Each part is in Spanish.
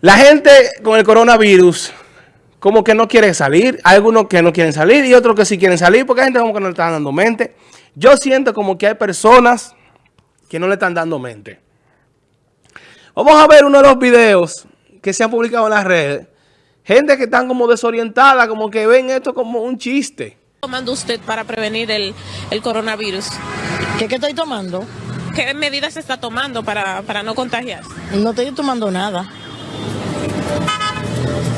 La gente con el coronavirus como que no quiere salir. Hay algunos que no quieren salir y otros que sí quieren salir porque hay gente como que no le están dando mente. Yo siento como que hay personas que no le están dando mente. Vamos a ver uno de los videos que se han publicado en las redes. Gente que están como desorientada, como que ven esto como un chiste. tomando usted para prevenir el, el coronavirus? ¿Qué, ¿Qué estoy tomando? ¿Qué medidas se está tomando para, para no contagiarse? No estoy tomando nada.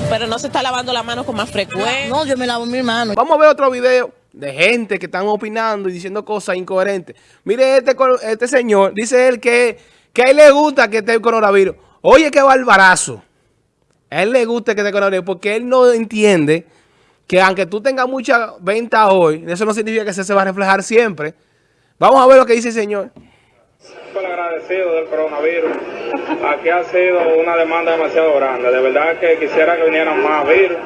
Pero no se está lavando la mano con más frecuencia. No, yo me lavo mi mano. Vamos a ver otro video de gente que están opinando y diciendo cosas incoherentes. Mire este, este señor, dice él que, que a él le gusta que esté el coronavirus. Oye, qué barbarazo. A él le gusta que esté el coronavirus porque él no entiende que aunque tú tengas mucha venta hoy, eso no significa que eso se va a reflejar siempre. Vamos a ver lo que dice el señor. Súper agradecido del coronavirus. Aquí ha sido una demanda demasiado grande. De verdad que quisiera que vinieran más virus,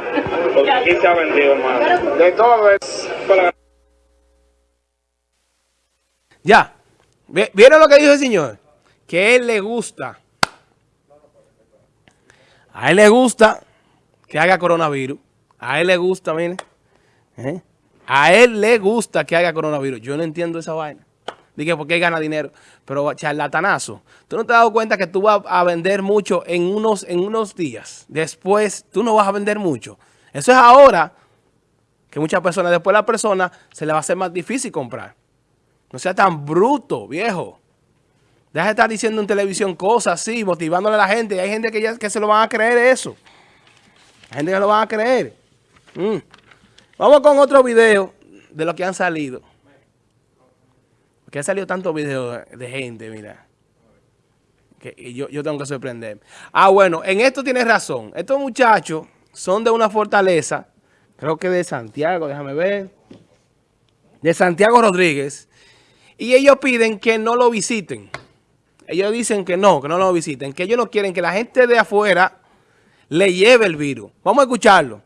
porque aquí se ha vendido, hermano. De todo es. Ya. ¿Vieron lo que dijo el señor? Que a él le gusta. A él le gusta que haga coronavirus. A él le gusta, mire. ¿Eh? A él le gusta que haga coronavirus. Yo no entiendo esa vaina. Dije, ¿por qué gana dinero? Pero charlatanazo. ¿Tú no te has dado cuenta que tú vas a vender mucho en unos, en unos días? Después, tú no vas a vender mucho. Eso es ahora que muchas personas, después a la persona se le va a hacer más difícil comprar. No sea tan bruto, viejo. Deja de estar diciendo en televisión cosas así, motivándole a la gente. Hay gente que, ya, que se lo van a creer eso. Hay gente que lo van a creer. Mm. Vamos con otro video de lo que han salido. Porque han salido tantos videos de gente, mira. Que yo, yo tengo que sorprender. Ah, bueno, en esto tienes razón. Estos muchachos son de una fortaleza, creo que de Santiago, déjame ver. De Santiago Rodríguez. Y ellos piden que no lo visiten. Ellos dicen que no, que no lo visiten. Que ellos no quieren que la gente de afuera le lleve el virus. Vamos a escucharlo.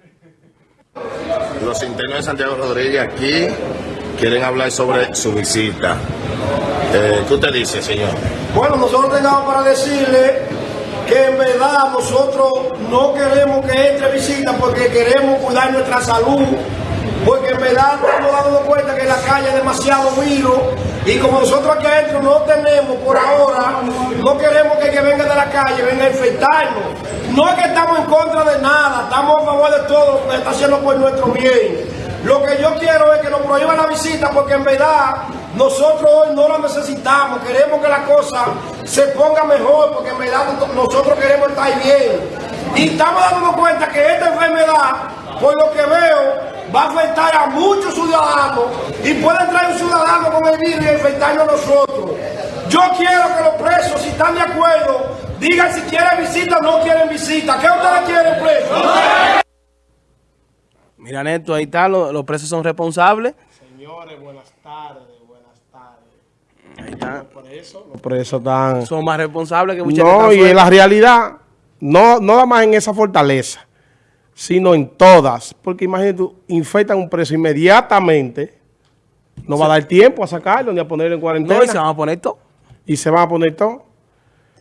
Los internos de Santiago Rodríguez aquí quieren hablar sobre su visita. Eh, ¿Qué usted dice, señor? Bueno, nosotros tengamos para decirle que en verdad nosotros no queremos que entre visita porque queremos cuidar nuestra salud, porque en verdad estamos dando cuenta que la calle hay demasiado virus y como nosotros aquí adentro no tenemos por ahora, no queremos que que venga de la calle venga a infectarnos. No es que estamos en contra de nada, estamos a favor de todo lo que está haciendo por nuestro bien. Lo que yo quiero es que nos prohíban la visita porque en verdad nosotros hoy no la necesitamos. Queremos que la cosa se ponga mejor porque en verdad nosotros queremos estar bien. Y estamos dando cuenta que esta enfermedad, por lo que veo, va a afectar a muchos ciudadanos y puede entrar un ciudadano con el virus y infectarnos a nosotros. Yo quiero que los presos, si están de acuerdo, digan si quieren visita o no quieren visita. ¿Qué ustedes quieren, presos? Mira, Neto, ahí está, los, los presos son responsables. Señores, buenas tardes, buenas tardes. Ahí está. Por eso, los presos están... Son más responsables que muchas No, que y en la realidad, no, no nada más en esa fortaleza, sino en todas. Porque imagínate, tú, infectan un preso inmediatamente, no va a dar tiempo a sacarlo ni a ponerlo en cuarentena. No, y se van a poner todo. y se van a poner todo.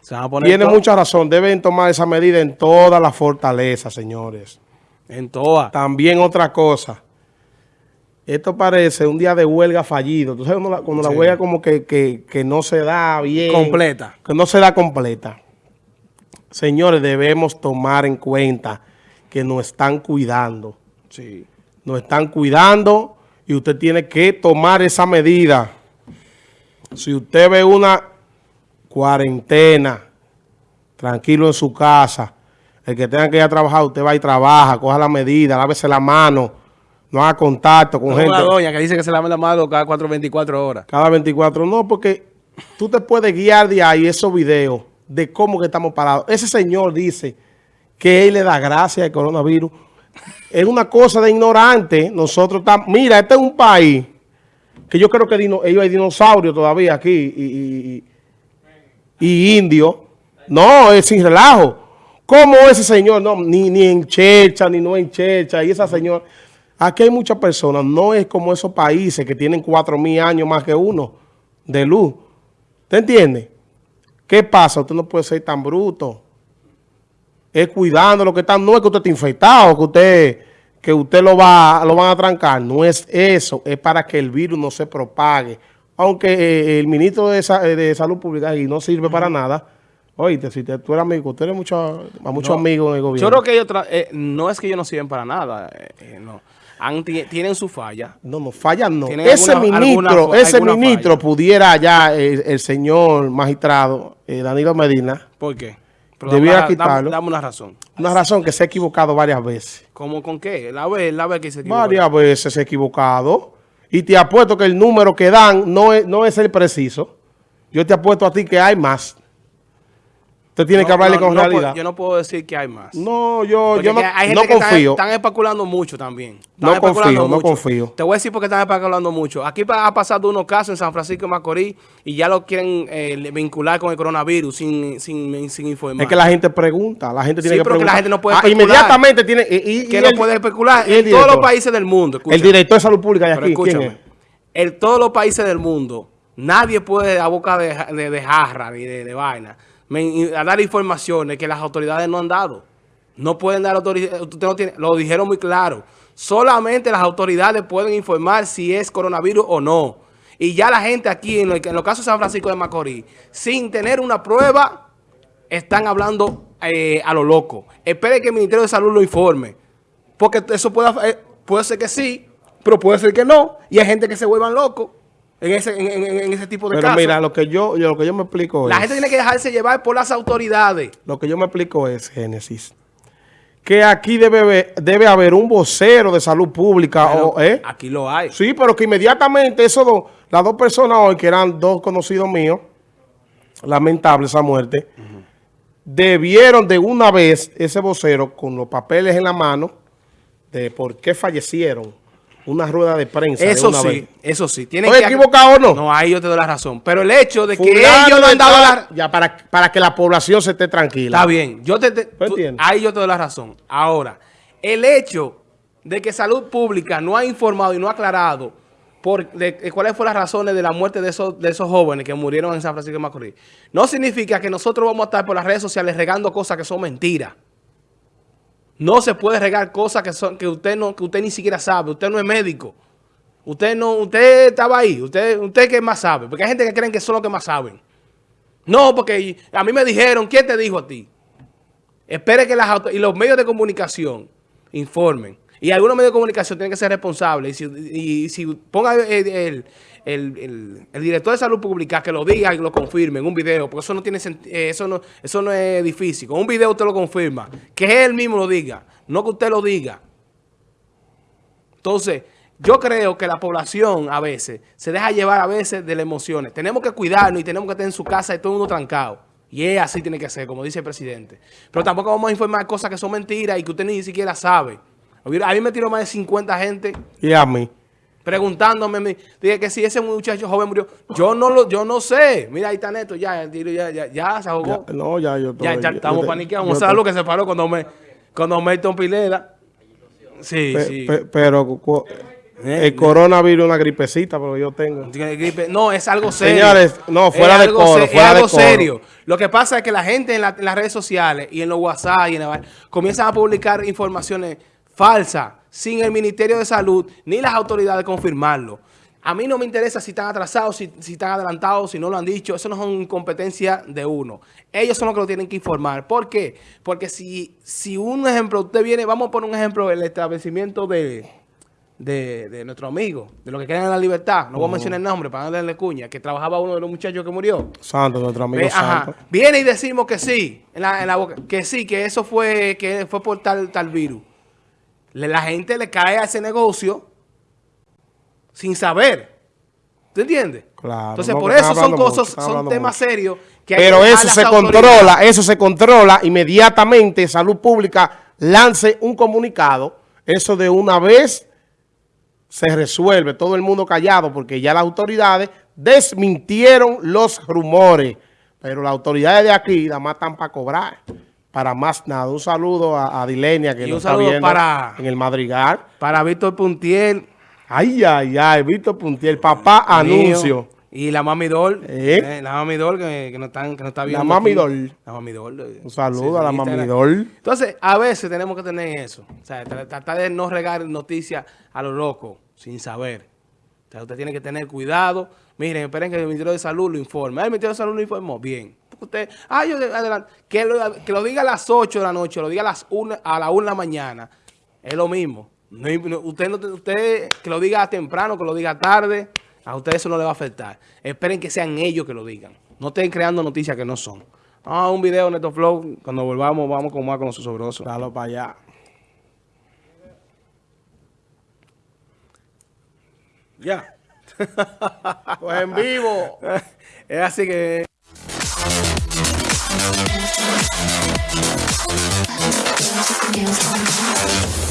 Se van a poner Tiene todo. mucha razón, deben tomar esa medida en todas las fortalezas, señores. En todas. También otra cosa. Esto parece un día de huelga fallido. Sabes cuando la, cuando la Sí. huelga como que, que- que no se da bien. Completa. Que no se da completa. Señores, debemos tomar en cuenta que nos están cuidando. Sí. Nos están cuidando y usted tiene que tomar esa medida. Si usted ve una cuarentena, tranquilo en su casa, el que tenga que ir a trabajar, usted va y trabaja, coja la medida, lávese la mano, no haga contacto con Como gente una doña que dice que se lava la mano cada 4 24 horas. cada 24. No, porque tú te puedes guiar de ahí esos videos de cómo que estamos parados. Ese señor dice que él le da gracias al coronavirus. Es una cosa de ignorante. Nosotros estamos... Mira, este es un país que yo creo que dino- ellos hay dinosaurios todavía aquí y, y, y- y indios. No, es sin relajo. ¿Cómo ese señor? No, ni, ni en checha, ni no en checha. Y esa señora... Aquí hay muchas personas. No es como esos países que tienen cuatro mil años más que uno de luz. ¿Te entiende? ¿Qué pasa? Usted no puede ser tan bruto. es cuidando lo que están. No es que usted esté infectado, que usted, que usted lo, va, lo van a trancar. No es eso. Es para que el virus no se propague. Aunque eh, el ministro de, eh, de Salud Pública y no sirve para nada. Oíste, si te- tú eres amigo, tú eres mucho, a muchos No. amigos en el gobierno. Yo creo que ellos eh, no es que ellos no sirven para nada, eh, eh, no. Han- tienen su falla. No, no, falla no. ¿Tienen Ese alguna- ministro, alguna ese alguna ministro falla? pudiera ya, el, el señor magistrado eh, Danilo Medina, ¿Por qué? Debiera dame- quitarlo. Dame, dame una razón. una razón que se ha equivocado varias veces. ¿Cómo con qué? La vez, la vez que se equivocó. Varias veces se ha equivocado. Y te apuesto que el número que dan no es, no es el preciso. Yo te apuesto a ti que hay más. Usted tiene que No, hablarle no, con no puedo- realidad. yo no puedo decir que hay más. No, yo, Porque yo no, que hay no gente que confío. están especulando mucho también. Están No confío, no mucho. confío. Te voy a decir porque están especulando mucho. Aquí ha pasado unos casos en San Francisco de Macorís y ya lo quieren eh, vincular con el coronavirus sin, sin, sin informar. Es que la gente pregunta, la gente tiene Sí, que que preguntar. la gente no puede Ah, inmediatamente tiene... Y, y- que y no el- puede especular el en todos los países del mundo. El escúchame. director de salud pública de aquí, ¿quién es? en todos los países del mundo, nadie puede a boca de, de, de jarra ni de, de vaina a dar informaciones que las autoridades no han dado. No pueden dar autoridades, no lo dijeron muy claro. Solamente las autoridades pueden informar si es coronavirus o no. Y ya la gente aquí, en, el- en los casos de San Francisco de Macorís, sin tener una prueba, están hablando eh, a lo loco. Espere que el Ministerio de Salud lo informe. Porque eso puede, eh, puede ser que sí, pero puede ser que no. Y hay gente que se vuelvan locos en ese, en, en- en ese tipo de Pero casos. mira, lo que yo, yo- lo que yo me explico la es... gente tiene que dejarse llevar por las autoridades. Lo que yo me explico es, Génesis, que aquí debe, haber- debe haber un vocero de salud pública. Pero o, ¿eh? Aquí lo hay. Sí, pero que inmediatamente esos dos, las dos personas hoy, que eran dos conocidos míos, lamentable esa muerte, debieron de una vez ese vocero con los papeles en la mano de por qué fallecieron, una rueda de prensa. de Eso una sí, vez. eso sí. Tienen ¿Estoy que- equivocado o no? No, ahí yo te doy la razón. Pero el hecho de que ellos no de han dado la... Ya, para, para que la población se esté tranquila. Está bien, yo te, te- ¿Tú tú- entiendes? ahí yo te doy la razón. Ahora, el hecho de que Salud Pública no ha informado y no ha aclarado por, de, de cuáles fueron las razones de la muerte de esos, de esos jóvenes que murieron en San Francisco de Macorís, no significa que nosotros vamos a estar por las redes sociales regando cosas que son mentiras. No se puede regar cosas que son que usted no que usted ni siquiera sabe. Usted no es médico. Usted no usted estaba ahí. Usted usted que más sabe, porque hay gente que creen que son los que más saben. No, porque a mí me dijeron, ¿quién te dijo a ti? Espere que las y los medios de comunicación informen. Y algunos medios de comunicación tienen que ser responsables. Y si, ponga el, el- el- director de salud pública que lo diga y lo confirme en un video, porque eso no tiene eh, eso no, eso no es difícil. Con un video usted lo confirma. Que él mismo lo diga, no que usted lo diga. Entonces, yo creo que la población a veces se deja llevar a veces de las emociones. Tenemos que cuidarnos y tenemos que estar en su casa y todo el mundo trancado. Y es así tiene que ser, como dice el presidente. Pero tampoco vamos a informar cosas que son mentiras y que usted ni siquiera sabe. A mí me tiró más de 50 gente Y a mí. preguntándome, me- dije que si ese muchacho joven murió. Yo no lo, yo no sé. Mira, ahí está Neto, ya, ya, ya, ya se ahogó. Ya, no, ya yo Ya, ya estamos paniqueados. yo Vamos a ver estoy- lo que se paró cuando me, cuando Milton Pileda. Sí, Pe- sí. pe- pero Eh, el coronavirus es una gripecita, pero yo tengo. No, es algo serio. Señores, no, fuera de coro, fuera es de algo coro. serio. Lo que pasa es que la gente en, la- en las redes sociales y en los WhatsApp y en la comienzan a publicar informaciones falsas sin el Ministerio de Salud ni las autoridades confirmarlo. A mí no me interesa si están atrasados, si, si están adelantados, si no lo han dicho. Eso no son competencia de uno. Ellos son los que lo tienen que informar. ¿Por qué? Porque si, si un ejemplo, usted viene, vamos a poner un ejemplo, el establecimiento de, de, de nuestro amigo, de los que creen en la libertad, no voy a mencionar el nombre para no darle cuña, que trabajaba uno de los muchachos que murió. Santo, nuestro amigo Ve, ajá, Santo. Viene y decimos que sí, en la, en la boca, que sí, que eso fue, que fue por tal, tal virus. La gente le cae a ese negocio sin saber. ¿Tú entiendes? Claro, Entonces, no, por eso son mucho, cosas, son temas mucho. serios que hay Pero eso se controla, eso se controla inmediatamente. Salud Pública lance un comunicado. Eso de una vez se resuelve. Todo el mundo callado porque ya las autoridades desmintieron los rumores. Pero las autoridades de aquí nada más están para cobrar. Para más nada. Un saludo a, a Dilenia que Y nos está viendo para- en el Madrigal. Para Víctor Puntiel, Ay, ay, ay, Víctor Puntiel, papá Mío. anuncio. Y la Mami Doll. ¿Eh? eh, la Mami Doll que, que no están, que no está viendo. Mami aquí. Doll. La Mami eh, Un saludo sí, a la Mami. Doll. Entonces, a veces tenemos que tener eso. O sea, tra- tratar de no regar noticias a lo loco, sin saber. O sea, usted tiene que tener cuidado. Miren, esperen que el Ministerio de Salud lo informe. Ah, El Ministerio de Salud lo informó. Bien. Porque Usted, ah, yo, adelante. Que lo, que lo diga a las 8 de la noche, lo diga a las 1, a la 1 de la mañana. Es lo mismo. No- usted, no, usted que lo diga temprano, que lo diga tarde, a usted eso no le va a afectar. Esperen que sean ellos que lo digan. No estén creando noticias que no son. Ah, un video, Neto Flow. Cuando volvamos, vamos con más con los sobrosos. Dalo para allá. Ya. Pues en vivo. es así que... Music feels like